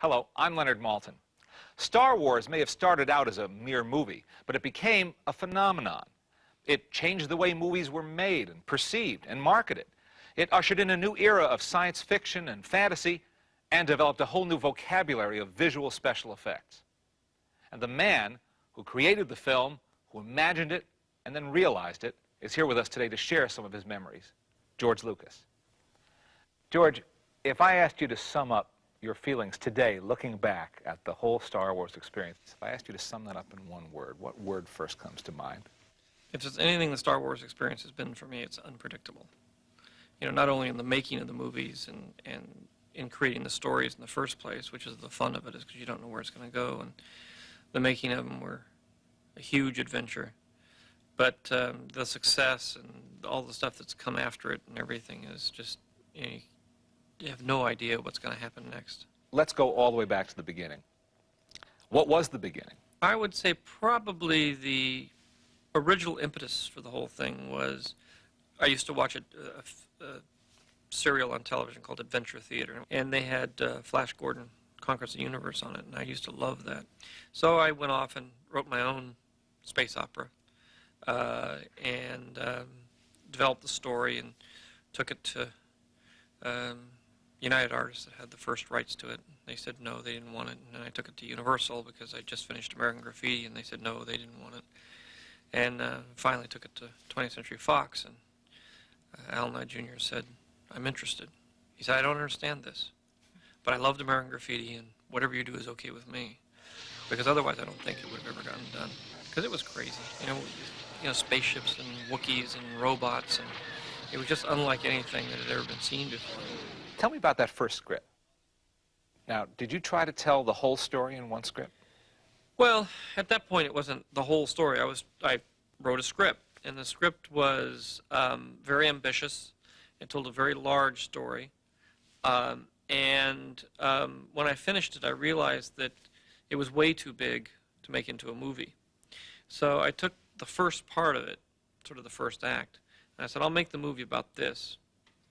Hello, I'm Leonard Maltin. Star Wars may have started out as a mere movie, but it became a phenomenon. It changed the way movies were made and perceived and marketed. It ushered in a new era of science fiction and fantasy and developed a whole new vocabulary of visual special effects. And the man who created the film, who imagined it, and then realized it, is here with us today to share some of his memories. George Lucas. George, if I asked you to sum up your feelings today, looking back at the whole Star Wars experience, if I asked you to sum that up in one word, what word first comes to mind? If there's anything the Star Wars experience has been for me, it's unpredictable. You know, not only in the making of the movies and, and in creating the stories in the first place, which is the fun of it, is because you don't know where it's going to go, and the making of them were a huge adventure. But um, the success and all the stuff that's come after it and everything is just, you, know, you have no idea what's going to happen next. Let's go all the way back to the beginning. What was the beginning? I would say probably the original impetus for the whole thing was I used to watch a, a, a serial on television called Adventure Theater, and they had uh, Flash Gordon Conquers the Universe on it, and I used to love that. So I went off and wrote my own space opera, uh, and um, developed the story and took it to um, United Artists that had the first rights to it. They said no, they didn't want it, and I took it to Universal because I just finished American Graffiti, and they said no, they didn't want it. And uh, finally took it to 20th Century Fox, and uh, Alan Ladd Jr. said, I'm interested. He said, I don't understand this, but I loved American Graffiti, and whatever you do is okay with me. Because otherwise I don't think it would have ever gotten done. Because it was crazy. You know, you know, spaceships and Wookiees and robots, and it was just unlike anything that had ever been seen before. Tell me about that first script. Now, did you try to tell the whole story in one script? Well, at that point, it wasn't the whole story. I was I wrote a script, and the script was um, very ambitious. It told a very large story. Um, and um, when I finished it, I realized that it was way too big to make into a movie. So I took the first part of it, sort of the first act, and I said, I'll make the movie about this.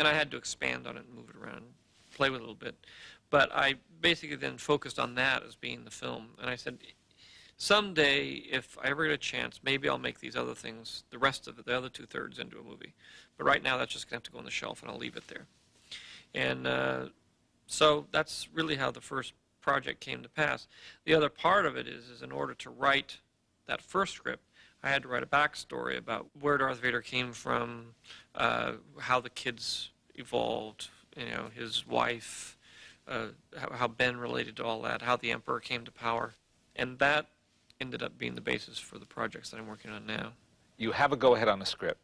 And I had to expand on it and move it around, play with it a little bit. But I basically then focused on that as being the film. And I said, someday, if I ever get a chance, maybe I'll make these other things, the rest of it, the other two-thirds, into a movie. But right now, that's just going to have to go on the shelf, and I'll leave it there. And uh, so that's really how the first project came to pass. The other part of it is, is in order to write that first script, I had to write a backstory about where Darth Vader came from, uh, how the kids evolved, you know, his wife, uh, how, how Ben related to all that, how the Emperor came to power. And that ended up being the basis for the projects that I'm working on now. You have a go-ahead on the script.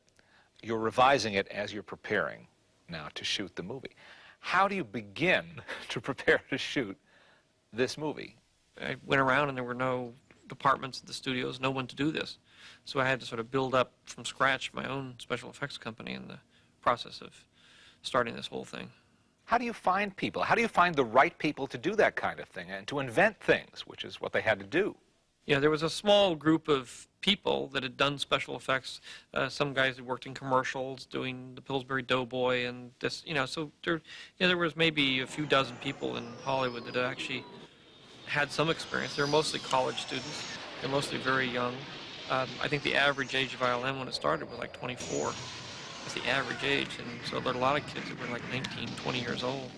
You're revising it as you're preparing now to shoot the movie. How do you begin to prepare to shoot this movie? I went around and there were no departments at the studios, no one to do this. So I had to sort of build up from scratch my own special effects company in the process of starting this whole thing. How do you find people? How do you find the right people to do that kind of thing and to invent things, which is what they had to do? Yeah, there was a small group of people that had done special effects. Uh, some guys had worked in commercials doing the Pillsbury Doughboy and this, you know, so there, you know, there was maybe a few dozen people in Hollywood that actually had some experience. They were mostly college students. They're mostly very young. Um, I think the average age of ILM when it started was like 24. That's the average age, and so there are a lot of kids that were like 19, 20 years old.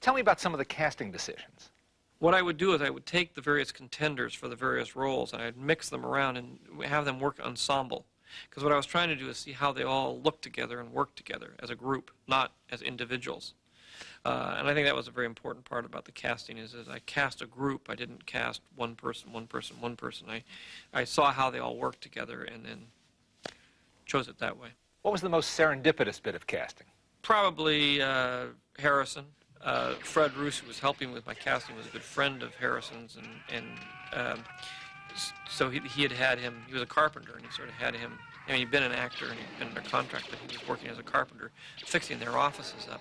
Tell me about some of the casting decisions. What I would do is I would take the various contenders for the various roles and I'd mix them around and have them work ensemble. Because what I was trying to do is see how they all look together and work together as a group, not as individuals. Uh, and I think that was a very important part about the casting is, is I cast a group. I didn't cast one person, one person, one person. I, I saw how they all worked together and then chose it that way. What was the most serendipitous bit of casting? Probably uh, Harrison. Uh, Fred Roos, who was helping with my casting, was a good friend of Harrison's, and, and um, so he, he had had him, he was a carpenter, and he sort of had him, I mean, he'd been an actor and he'd been under contract, but he was working as a carpenter, fixing their offices up.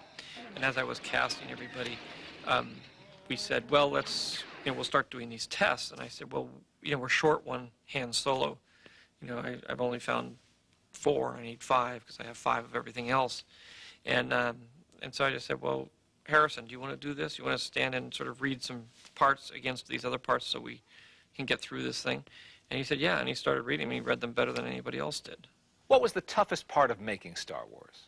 And as I was casting everybody, um, we said, well, let's, you know, we'll start doing these tests. And I said, well, you know, we're short one Han Solo. You know, I, have only found four. I need five because I have five of everything else. And, um, and so I just said, well, Harrison, do you want to do this? You want to stand and sort of read some parts against these other parts so we can get through this thing? And he said, yeah, and he started reading them. He read them better than anybody else did. What was the toughest part of making Star Wars?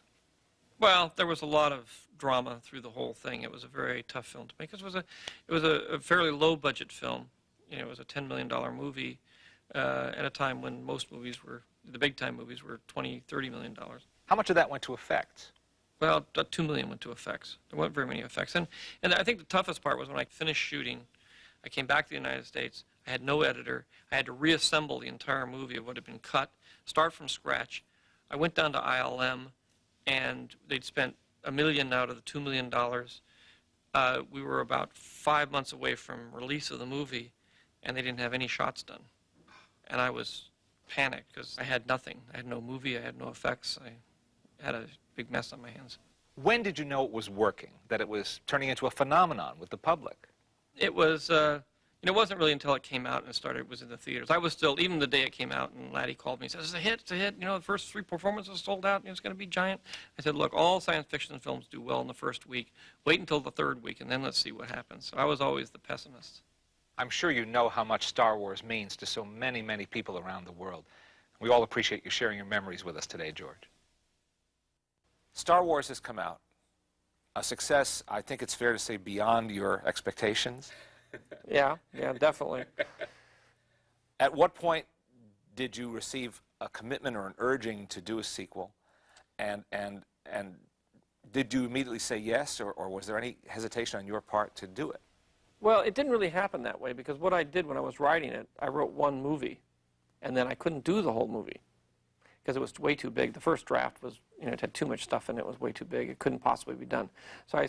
Well, there was a lot of drama through the whole thing. It was a very tough film to make. It was a, it was a, a fairly low budget film. You know, it was a $10 million movie uh, at a time when most movies were, the big time movies were 20, 30 million dollars. How much of that went to effects? Well, about two million went to effects. There weren't very many effects, and and I think the toughest part was when I finished shooting. I came back to the United States. I had no editor. I had to reassemble the entire movie of what had been cut, start from scratch. I went down to ILM, and they'd spent a million out of the two million dollars. Uh, we were about five months away from release of the movie, and they didn't have any shots done. And I was panicked because I had nothing. I had no movie. I had no effects. I had a big mess on my hands. When did you know it was working, that it was turning into a phenomenon with the public? It was, uh, know, it wasn't really until it came out and started, was in the theaters. I was still, even the day it came out, and Laddie called me and said, it's a hit, it's a hit. You know, the first three performances sold out, and it's going to be giant. I said, look, all science fiction films do well in the first week. Wait until the third week, and then let's see what happens. So I was always the pessimist. I'm sure you know how much Star Wars means to so many, many people around the world. We all appreciate you sharing your memories with us today, George. Star Wars has come out. A success, I think it's fair to say, beyond your expectations. Yeah, yeah, definitely. At what point did you receive a commitment or an urging to do a sequel? And, and, and did you immediately say yes, or, or was there any hesitation on your part to do it? Well, it didn't really happen that way because what I did when I was writing it, I wrote one movie, and then I couldn't do the whole movie because it was way too big. The first draft was, you know, it had too much stuff in it. It was way too big. It couldn't possibly be done. So I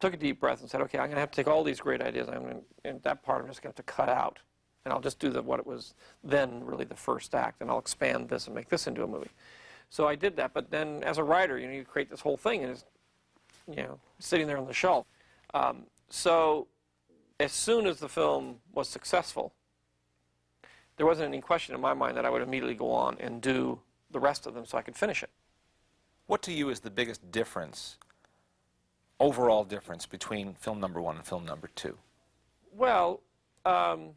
took a deep breath and said, okay, I'm going to have to take all these great ideas. I'm going and that part I'm just going to have to cut out, and I'll just do the what it was then really the first act, and I'll expand this and make this into a movie. So I did that. But then as a writer, you know, you create this whole thing, and it's, you know, sitting there on the shelf. Um, so as soon as the film was successful, there wasn't any question in my mind that I would immediately go on and do the rest of them so I could finish it. What to you is the biggest difference, overall difference, between film number one and film number two? Well, um,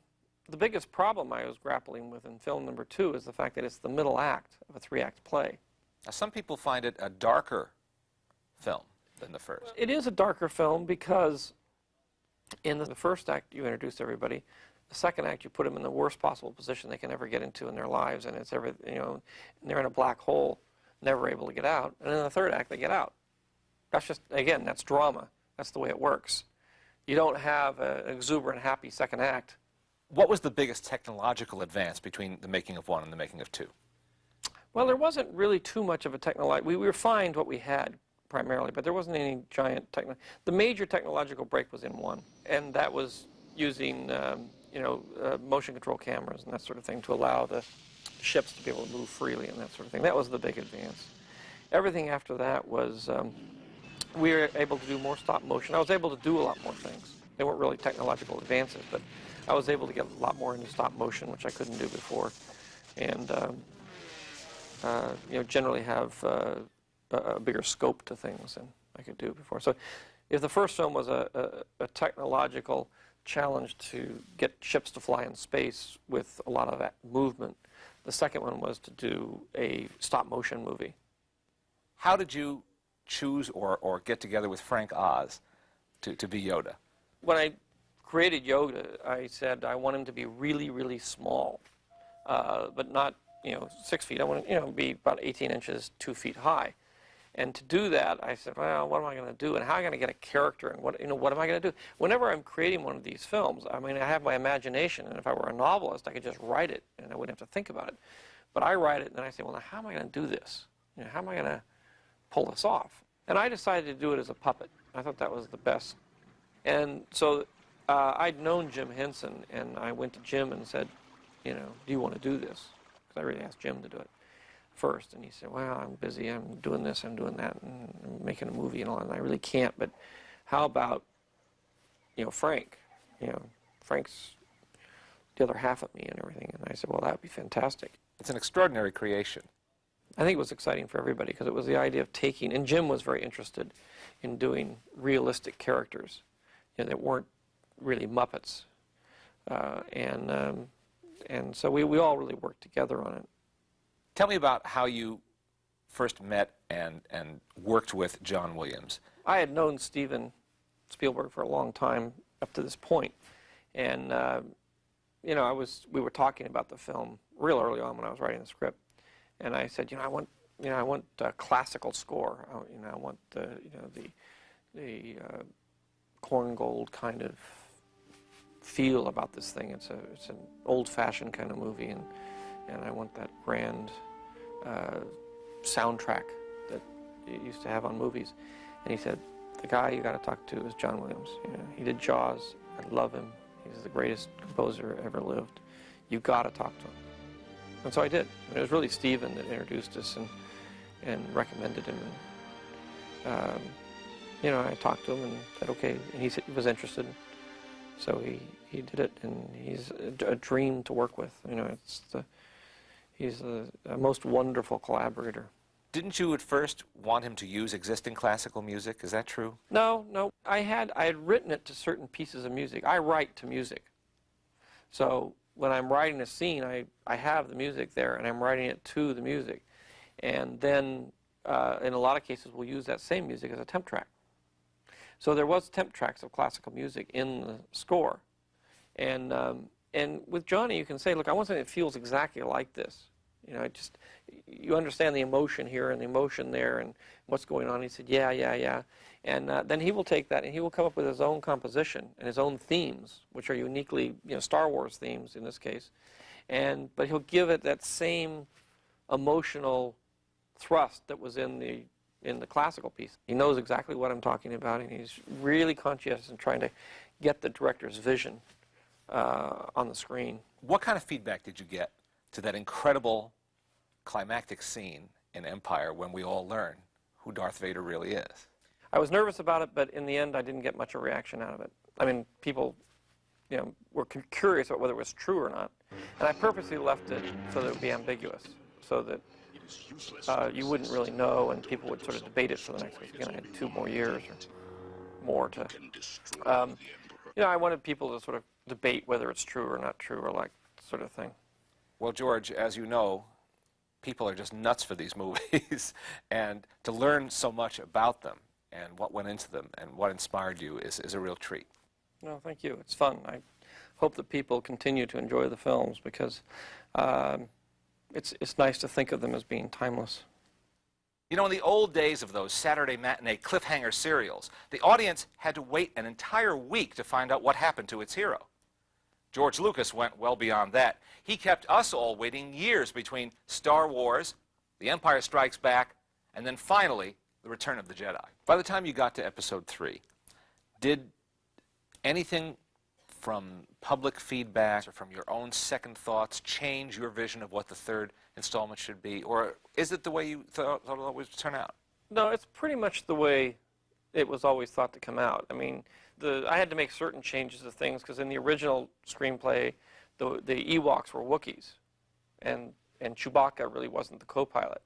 the biggest problem I was grappling with in film number two is the fact that it's the middle act of a three-act play. Now, some people find it a darker film than the first. It is a darker film because in the first act you introduce everybody. The second act you put them in the worst possible position they can ever get into in their lives, and it's every you know, and they're in a black hole, never able to get out. And in the third act they get out. That's just again that's drama. That's the way it works. You don't have an exuberant, happy second act. What was the biggest technological advance between the making of one and the making of two? Well, there wasn't really too much of a technological. We, we refined what we had primarily, but there wasn't any giant techno. The major technological break was in one, and that was using um, you know uh, motion control cameras and that sort of thing to allow the ships to be able to move freely and that sort of thing. That was the big advance. Everything after that was um, we were able to do more stop motion. I was able to do a lot more things. They weren't really technological advances, but I was able to get a lot more into stop motion, which I couldn't do before, and um, uh, you know generally have uh, a, bigger scope to things than I could do before. So, if the first film was a, a, a technological challenge to get ships to fly in space with a lot of that movement, the second one was to do a stop motion movie. How did you choose or, or get together with Frank Oz to, to be Yoda? when I created Yoda, I said I want him to be really, really small, uh, but not you know six feet. I want you know be about 18 inches, two feet high. And to do that, I said, well, what am I going to do, and how am I going to get a character, and what you know, what am I going to do? Whenever I'm creating one of these films, I mean, I have my imagination, and if I were a novelist, I could just write it, and I wouldn't have to think about it. But I write it, and then I say, well, now how am I going to do this? You know, how am I going to pull this off? And I decided to do it as a puppet. I thought that was the best and so uh, I'd known Jim Henson, and I went to Jim and said, you know, do you want to do this? Because I really asked Jim to do it first. And he said, well, I'm busy. I'm doing this, I'm doing that, and I'm making a movie and all and I really can't. But how about, you know, Frank? You know, Frank's the other half of me and everything. And I said, well, that would be fantastic. It's an extraordinary creation. I think it was exciting for everybody because it was the idea of taking, and Jim was very interested in doing realistic characters you know, that weren't really Muppets. Uh, and, um, and so we, we all really worked together on it. Tell me about how you first met and, and worked with John Williams. I had known Steven Spielberg for a long time up to this point, and uh, you know, I was we were talking about the film real early on when I was writing the script, and I said, you know, I want you know I want a classical score. I, you know, I want the you know the the uh, Korngold kind of feel about this thing. It's a it's an old-fashioned kind of movie, and and I want that grand uh, soundtrack that you used to have on movies. And he said, the guy you got to talk to is John Williams. You know, he did Jaws. I love him. He's the greatest composer ever lived. You've got to talk to him. And so I did. And it was really Steven that introduced us and, and recommended him. And, um, you know, I talked to him and said, okay. And he, said he was interested. So he, he did it, and he's a, a dream to work with. You know, it's the, he's a, a most wonderful collaborator. Didn't you at first want him to use existing classical music? Is that true? No, no. I had I had written it to certain pieces of music. I write to music. So when I'm writing a scene, I, I have the music there, and I'm writing it to the music. And then, uh, in a lot of cases, we'll use that same music as a temp track. So there was temp tracks of classical music in the score. And, um, and with Johnny, you can say, look, I want something that feels exactly like this. You know, it just you understand the emotion here and the emotion there and what's going on. He said, yeah, yeah, yeah. And uh, then he will take that and he will come up with his own composition and his own themes, which are uniquely, you know, Star Wars themes in this case. And but he'll give it that same emotional thrust that was in the in the classical piece. He knows exactly what I'm talking about, and he's really conscientious in trying to get the director's vision uh, on the screen. What kind of feedback did you get to that incredible climactic scene in Empire when we all learn who Darth Vader really is. I was nervous about it, but in the end, I didn't get much of a reaction out of it. I mean, people, you know, were curious about whether it was true or not, and I purposely left it so that it would be ambiguous, so that uh, you wouldn't really know, and people would sort of debate it for the next. Again, I had two more years or more to. Um, you know, I wanted people to sort of debate whether it's true or not true, or like sort of thing. Well, George, as you know, people are just nuts for these movies, and to learn so much about them and what went into them and what inspired you is, is a real treat. No, thank you. It's fun. I hope that people continue to enjoy the films because um, it's, it's nice to think of them as being timeless. You know, in the old days of those Saturday matinee cliffhanger serials, the audience had to wait an entire week to find out what happened to its hero. George Lucas went well beyond that. He kept us all waiting years between Star Wars, The Empire Strikes Back, and then finally, The Return of the Jedi. By the time you got to episode three, did anything from public feedback or from your own second thoughts change your vision of what the third installment should be? Or is it the way you thought, thought it would turn out? No, it's pretty much the way it was always thought to come out. I mean, the, I had to make certain changes to things because in the original screenplay, the, the Ewoks were Wookiees, and, and Chewbacca really wasn't the co-pilot.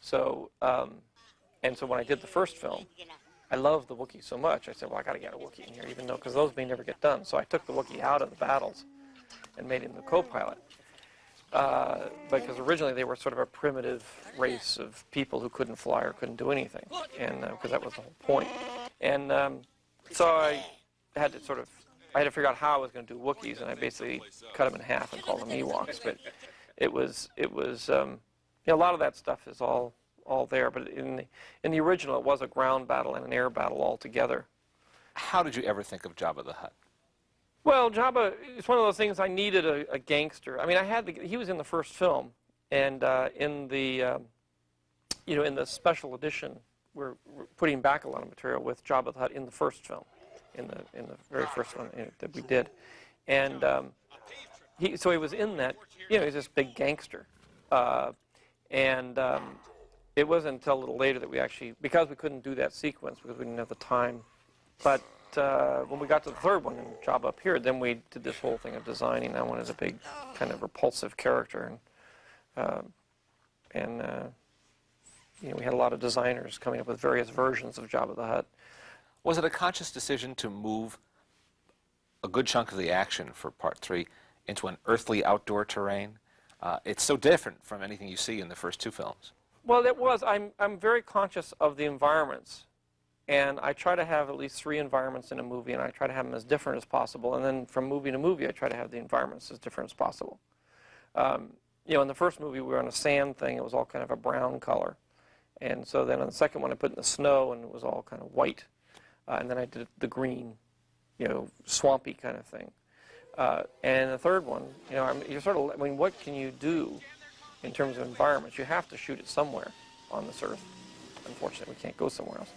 So, um, and so when I did the first film, I loved the Wookiee so much, I said, well, I got to get a Wookiee in here, even though, because those may never get done. So I took the Wookiee out of the battles and made him the co-pilot. Uh, because originally they were sort of a primitive race of people who couldn't fly or couldn't do anything, and because uh, that was the whole point. And um, so I had to sort of, I had to figure out how I was going to do Wookiees, and I basically cut them in half and called them Ewoks. But it was, it was, um, you know, a lot of that stuff is all, all there. But in the, in the original, it was a ground battle and an air battle all together. How did you ever think of Jabba the Hutt? Well, Jabba, it's one of those things I needed a, a gangster. I mean, I had the, he was in the first film, and uh, in the, um, you know, in the special edition, we're, we're, putting back a lot of material with Jabba the Hutt in the first film in the in the very first one that we did, and um, he so he was in that. You know, he's this big gangster, uh, and um, it wasn't until a little later that we actually because we couldn't do that sequence because we didn't have the time, but. Uh, when we got to the third one and Jabba appeared, then we did this whole thing of designing that one as a big, kind of repulsive character, and uh, and uh, you know, we had a lot of designers coming up with various versions of Jabba the Hutt. Was it a conscious decision to move a good chunk of the action for part three into an earthly outdoor terrain? Uh, it's so different from anything you see in the first two films. Well, it was. I'm, I'm very conscious of the environments. And I try to have at least three environments in a movie, and I try to have them as different as possible. And then from movie to movie, I try to have the environments as different as possible. Um, you know, in the first movie, we were on a sand thing. It was all kind of a brown color. And so then on the second one, I put in the snow, and it was all kind of white. Uh, and then I did the green, you know, swampy kind of thing. Uh, and the third one, you know, I'm, you're sort of, I mean, what can you do in terms of environments? You have to shoot it somewhere on this earth. Unfortunately, we can't go somewhere else.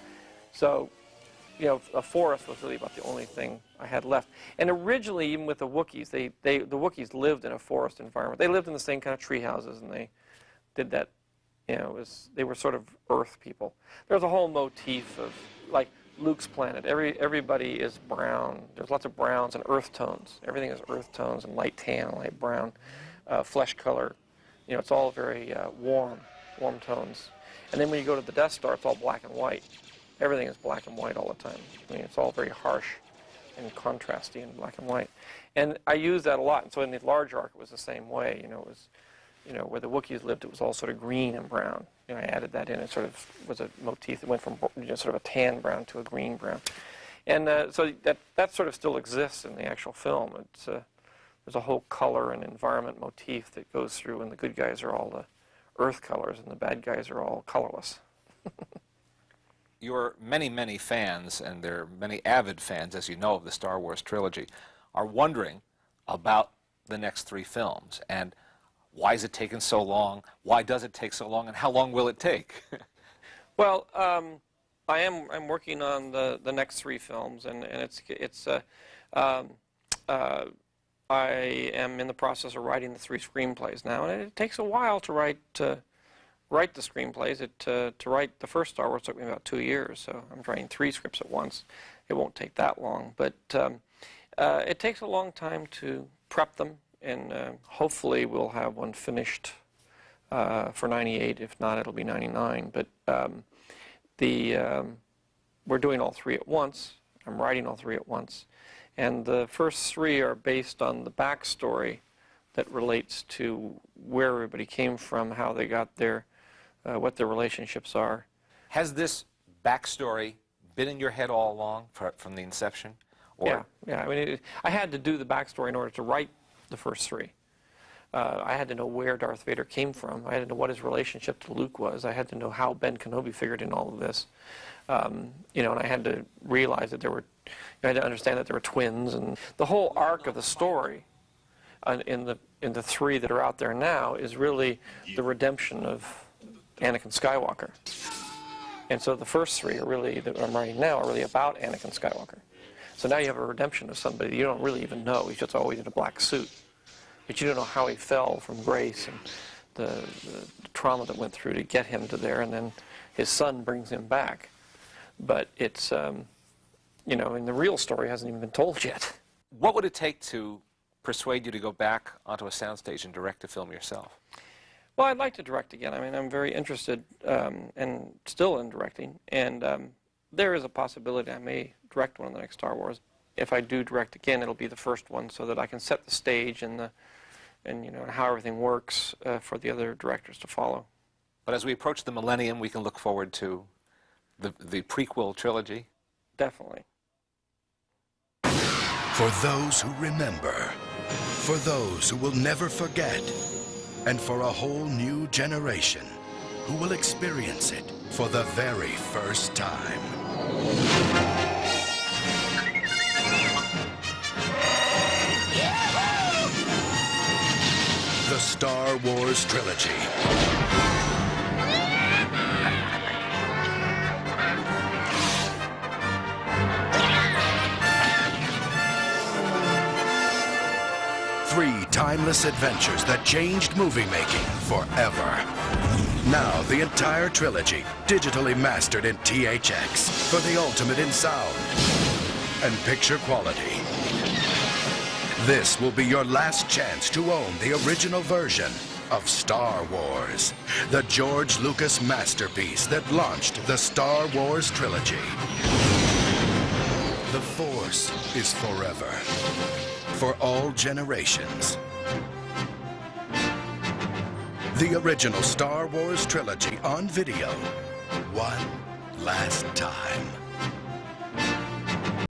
So, you know, a forest was really about the only thing I had left. And originally, even with the Wookiees, they, they, the Wookiees lived in a forest environment. They lived in the same kind of tree houses, and they did that, you know, was, they were sort of earth people. There's a whole motif of, like, Luke's planet. Every, everybody is brown. There's lots of browns and earth tones. Everything is earth tones and light tan, light brown, uh, flesh color. You know, it's all very uh, warm, warm tones. And then when you go to the Death Star, it's all black and white everything is black and white all the time. I mean, it's all very harsh and contrasty in black and white. And I use that a lot. And so in the large arc, it was the same way. You know, it was, you know, where the Wookiees lived, it was all sort of green and brown. You know, I added that in. It sort of was a motif that went from you know, sort of a tan brown to a green brown. And uh, so that, that sort of still exists in the actual film. It's, uh, there's a whole color and environment motif that goes through, and the good guys are all the earth colors, and the bad guys are all colorless. your many, many fans, and there are many avid fans, as you know, of the Star Wars trilogy, are wondering about the next three films. And why is it taking so long? Why does it take so long? And how long will it take? well, um, I am I'm working on the, the next three films, and, and it's, it's uh, um, uh, I am in the process of writing the three screenplays now, and it takes a while to write write the screenplays. It, to write the first Star Wars took me about two years, so I'm writing three scripts at once. It won't take that long, but um, uh, it takes a long time to prep them, and uh, hopefully we'll have one finished uh, for 98. If not, it'll be 99. But um, the um, we're doing all three at once. I'm writing all three at once. And the first three are based on the backstory that relates to where everybody came from, how they got there, uh, what their relationships are. Has this backstory been in your head all along for, from the inception? Or? Yeah, yeah. I mean, it, I had to do the backstory in order to write the first three. Uh, I had to know where Darth Vader came from. I had to know what his relationship to Luke was. I had to know how Ben Kenobi figured in all of this. Um, you know, and I had to realize that there were, I had to understand that there were twins, and the whole arc of the story uh, in the in the three that are out there now is really the redemption of Anakin Skywalker. And so the first three are really, that I'm writing now, are really about Anakin Skywalker. So now you have a redemption of somebody you don't really even know. He's just always in a black suit. But you don't know how he fell from grace and the, the, the trauma that went through to get him to there, and then his son brings him back. But it's, um, you know, and the real story hasn't even been told yet. What would it take to persuade you to go back onto a soundstage and direct a film yourself? Well, I'd like to direct again. I mean, I'm very interested um, and still in directing, and um, there is a possibility I may direct one of the next Star Wars. If I do direct again, it'll be the first one, so that I can set the stage and the and you know how everything works uh, for the other directors to follow. But as we approach the millennium, we can look forward to the the prequel trilogy. Definitely. For those who remember, for those who will never forget and for a whole new generation who will experience it for the very first time. The Star Wars Trilogy. Timeless adventures that changed movie making forever. Now, the entire trilogy, digitally mastered in THX for the ultimate in sound and picture quality. This will be your last chance to own the original version of Star Wars, the George Lucas masterpiece that launched the Star Wars trilogy. The Force is forever, for all generations. The original Star Wars trilogy on video, one last time.